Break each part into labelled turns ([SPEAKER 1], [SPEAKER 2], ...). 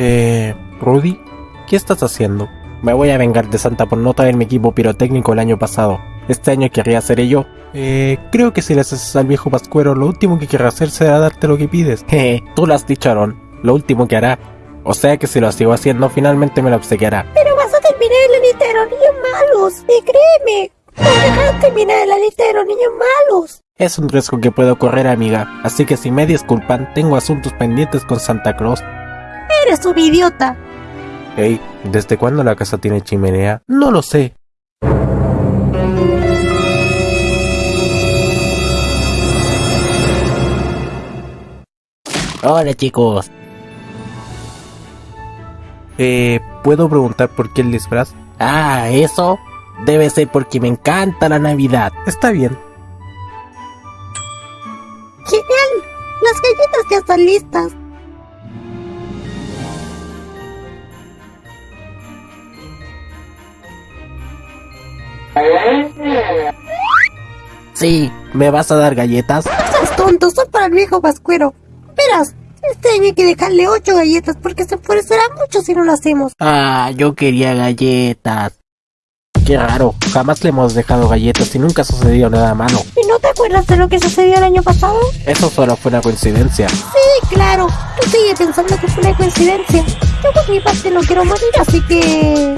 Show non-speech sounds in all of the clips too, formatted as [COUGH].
[SPEAKER 1] Eh, Rudy, ¿qué estás haciendo? Me voy a vengar de Santa por no traer mi equipo pirotécnico el año pasado. Este año querría hacer yo. Eh, creo que si le haces al viejo pascuero, lo último que querrá hacer será darte lo que pides. [LAUGHS] Jeje, tú lo has dicho, Aaron. Lo último que hará. O sea que si lo sigo haciendo, finalmente me lo obsequiará.
[SPEAKER 2] Pero vas a terminar en la lista de los niños malos, y créeme. Vas a terminar en la lista de los niños malos.
[SPEAKER 1] Es un riesgo que puedo correr, amiga. Así que si me disculpan, tengo asuntos pendientes con Santa Claus.
[SPEAKER 2] Eres un idiota.
[SPEAKER 1] Hey, ¿desde cuándo la casa tiene chimenea? No lo sé.
[SPEAKER 3] Hola chicos.
[SPEAKER 1] Eh, ¿puedo preguntar por qué el disfraz?
[SPEAKER 3] Ah, eso debe ser porque me encanta la Navidad.
[SPEAKER 1] Está bien.
[SPEAKER 2] Genial. Las galletas ya están listas.
[SPEAKER 3] Sí, ¿me vas a dar galletas?
[SPEAKER 2] No seas tonto, son para el viejo pascuero. Verás, este año hay que dejarle ocho galletas porque se enfurecerá mucho si no lo hacemos.
[SPEAKER 3] Ah, yo quería galletas.
[SPEAKER 1] Qué raro, jamás le hemos dejado galletas y nunca ha sucedido nada malo.
[SPEAKER 2] ¿Y no te acuerdas de lo que sucedió el año pasado?
[SPEAKER 1] Eso solo fue una coincidencia.
[SPEAKER 2] Sí, claro. Tú sigue pensando que fue una coincidencia. Yo por mi parte no quiero morir, así que...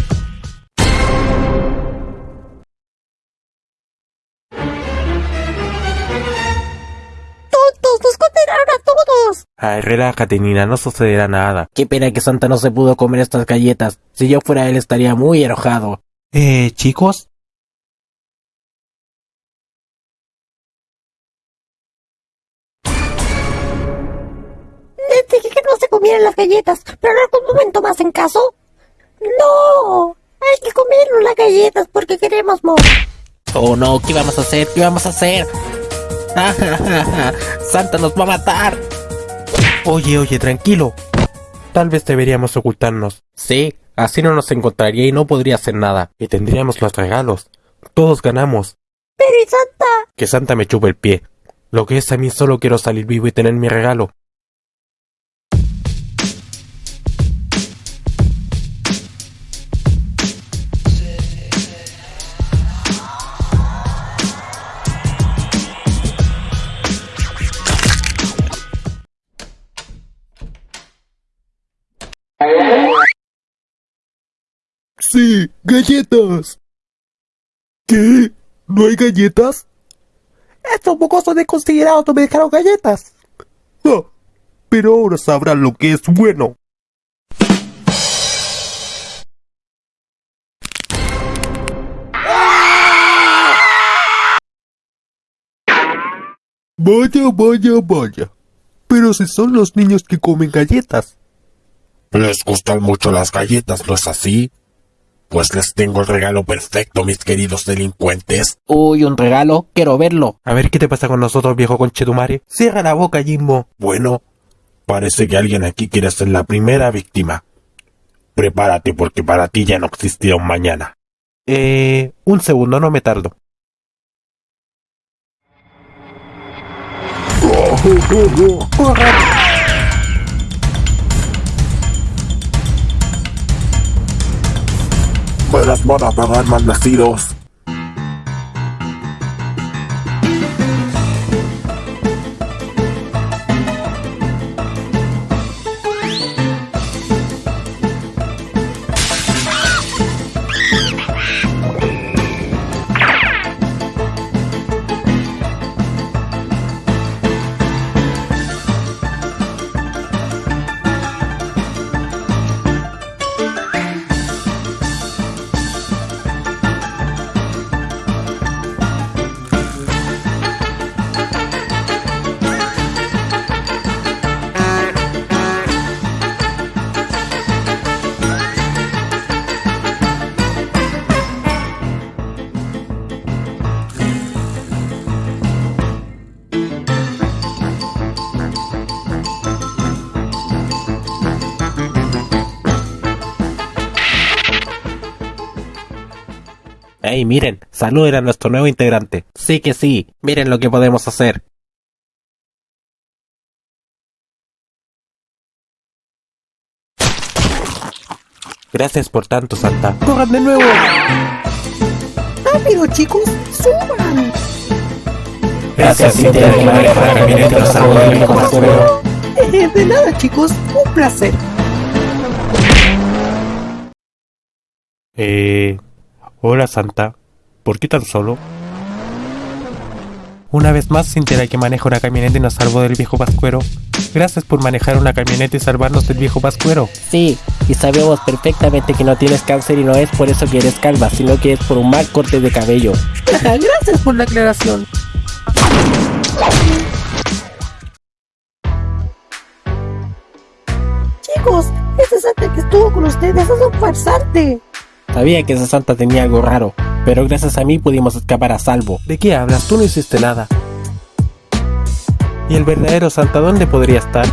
[SPEAKER 2] todos!
[SPEAKER 1] Ay, relájate, Nina, no sucederá nada.
[SPEAKER 3] Qué pena que Santa no se pudo comer estas galletas. Si yo fuera él estaría muy enojado.
[SPEAKER 1] Eh, chicos.
[SPEAKER 2] Les dije que no se comieran las galletas, pero en algún momento más en caso. ¡No! Hay que comernos las galletas porque queremos morir.
[SPEAKER 3] Oh no, ¿qué vamos a hacer? ¿Qué vamos a hacer? [LAUGHS] Santa nos va a matar.
[SPEAKER 1] Oye, oye, tranquilo. Tal vez deberíamos ocultarnos.
[SPEAKER 3] Sí,
[SPEAKER 1] Así no nos encontraría y no podría hacer nada. Y tendríamos los regalos. Todos ganamos.
[SPEAKER 2] Pero ¿y Santa?
[SPEAKER 1] Que Santa me chupe el pie. Lo que es a mí solo quiero salir vivo y tener mi regalo. Galletas. ¿Qué? ¿No hay galletas? Estos mocosos desconsiderados no me dejaron galletas. Ah, pero ahora sabrán lo que es bueno. Vaya, vaya, vaya. Pero si son los niños que comen galletas. Les gustan mucho las galletas, ¿no es así? Pues les tengo el regalo perfecto, mis queridos delincuentes.
[SPEAKER 3] Uy, un regalo, quiero verlo.
[SPEAKER 1] A ver qué te pasa con nosotros, viejo conchetumare. Cierra la boca, Jimbo. Bueno, parece que alguien aquí quiere ser la primera víctima. Prepárate porque para ti ya no existirá un mañana. Eh, un segundo, no me tardo. Me [LAUGHS] las van a pagar Hey, miren, saluden a nuestro nuevo integrante. Sí que sí, miren lo que podemos hacer. Gracias por tanto, Santa. ¡Corran de nuevo!
[SPEAKER 2] ¡Rápido, chicos! ¡Suban!
[SPEAKER 3] Gracias, Cintia, que maneja la camioneta del viejo pascuero.
[SPEAKER 2] Eh, de nada, chicos. Un placer.
[SPEAKER 1] Eh... Hola, Santa. ¿Por qué tan solo? Una vez más, Cintia, que maneja una camioneta y nos salvó del viejo pascuero. Gracias por manejar una camioneta y salvarnos del viejo pascuero.
[SPEAKER 3] Sí, y sabemos perfectamente que no tienes cáncer y no es por eso que eres calva, sino que es por un mal corte de cabello. [LAUGHS]
[SPEAKER 2] Gracias por la aclaración. Chicos, ese Santa que estuvo con ustedes es un farsante.
[SPEAKER 3] Sabía que esa santa tenía algo raro, pero gracias a mí pudimos escapar a salvo.
[SPEAKER 1] ¿De qué hablas? Tú no hiciste nada. ¿Y el verdadero Santa dónde podría estar?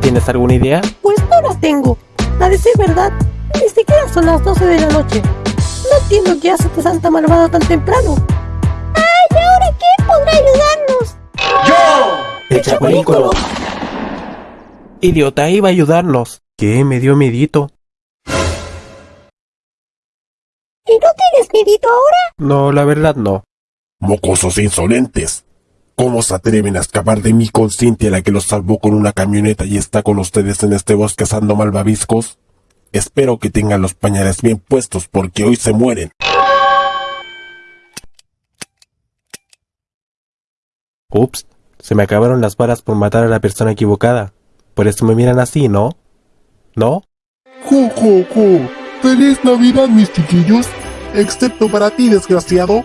[SPEAKER 1] ¿Tienes alguna idea?
[SPEAKER 2] Pues no la tengo. A decir verdad, ni siquiera son las 12 de la noche. No entiendo qué hace este Santa malvado tan temprano. ¡Ay, ¿y ahora quién podrá ayudarnos?
[SPEAKER 3] El Chapulín.
[SPEAKER 1] Idiota, iba a ayudarnos. ¿Qué? Me dio medito.
[SPEAKER 2] Miedito ahora?
[SPEAKER 1] No, la verdad no.
[SPEAKER 4] Mocosos insolentes. ¿Cómo se atreven a escapar de mi con Cintia, la que los salvó con una camioneta y está con ustedes en este bosque asando malvaviscos? Espero que tengan los pañales bien puestos porque hoy se mueren.
[SPEAKER 1] Ups, se me acabaron las balas por matar a la persona equivocada. Por eso me miran así, ¿no? ¿No?
[SPEAKER 4] ¡Jo, jo, jo! ¡Feliz Navidad, mis chiquillos! Excepto para ti, desgraciado.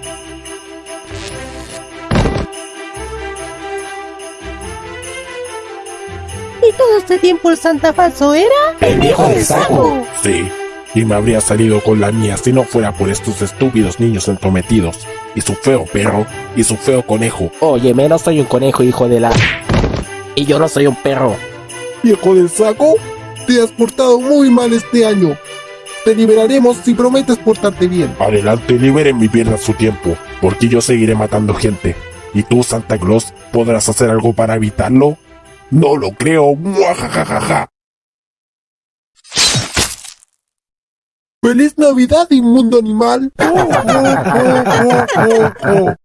[SPEAKER 2] ¿Y todo este tiempo el Santa falso era?
[SPEAKER 3] El viejo del saco.
[SPEAKER 4] Sí, y me habría salido con la mía si no fuera por estos estúpidos niños entrometidos. Y su feo perro, y su feo conejo.
[SPEAKER 3] Oye, no soy un conejo, hijo de la... Y yo no soy un perro.
[SPEAKER 4] Viejo del saco, te has portado muy mal este año. Te liberaremos si prometes portarte bien. Adelante, liberen mi pierna a su tiempo, porque yo seguiré matando gente. ¿Y tú, Santa Claus, podrás hacer algo para evitarlo? No lo creo. ¡Muajajajaja! ¡Feliz Navidad, inmundo animal! ¡Oh, oh, oh, oh, oh, oh!